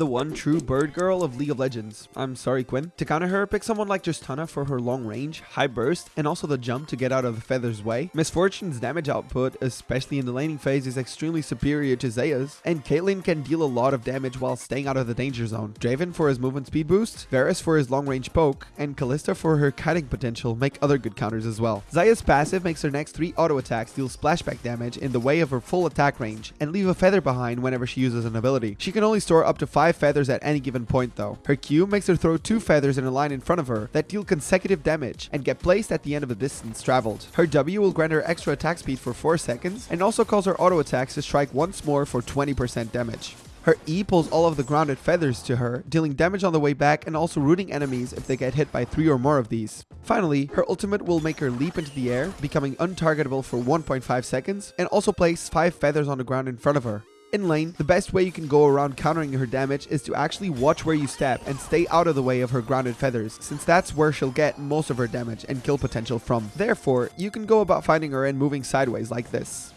the one true bird girl of League of Legends. I'm sorry, Quinn. To counter her, pick someone like Tristana for her long range, high burst, and also the jump to get out of the feather's way. Miss Fortune's damage output, especially in the laning phase, is extremely superior to Xayah's, and Caitlyn can deal a lot of damage while staying out of the danger zone. Draven for his movement speed boost, Varus for his long range poke, and Kalista for her kiting potential make other good counters as well. Xayah's passive makes her next three auto attacks deal splashback damage in the way of her full attack range, and leave a feather behind whenever she uses an ability. She can only store up to 5 feathers at any given point though. Her Q makes her throw 2 feathers in a line in front of her that deal consecutive damage and get placed at the end of the distance traveled. Her W will grant her extra attack speed for 4 seconds and also cause her auto attacks to strike once more for 20% damage. Her E pulls all of the grounded feathers to her, dealing damage on the way back and also rooting enemies if they get hit by 3 or more of these. Finally, her ultimate will make her leap into the air, becoming untargetable for 1.5 seconds, and also place 5 feathers on the ground in front of her. In lane, the best way you can go around countering her damage is to actually watch where you step and stay out of the way of her grounded feathers, since that's where she'll get most of her damage and kill potential from. Therefore, you can go about fighting her and moving sideways like this.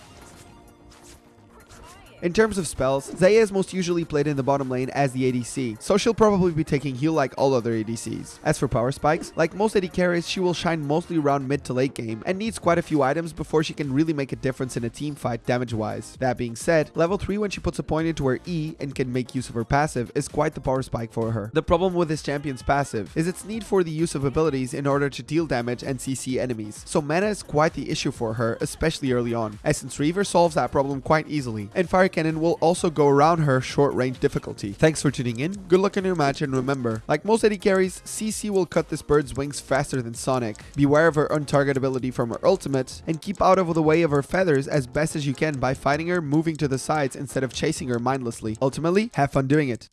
In terms of spells, Xayah is most usually played in the bottom lane as the ADC, so she'll probably be taking heal like all other ADCs. As for power spikes, like most AD carries, she will shine mostly around mid to late game and needs quite a few items before she can really make a difference in a team fight damage wise. That being said, level 3 when she puts a point into her E and can make use of her passive is quite the power spike for her. The problem with this champion's passive is its need for the use of abilities in order to deal damage and CC enemies, so mana is quite the issue for her, especially early on. Essence Reaver solves that problem quite easily, and Fire Cannon will also go around her short range difficulty. Thanks for tuning in, good luck in your match, and remember, like most AD carries, CC will cut this bird's wings faster than Sonic. Beware of her untargetability from her ultimate, and keep out of the way of her feathers as best as you can by fighting her moving to the sides instead of chasing her mindlessly. Ultimately, have fun doing it.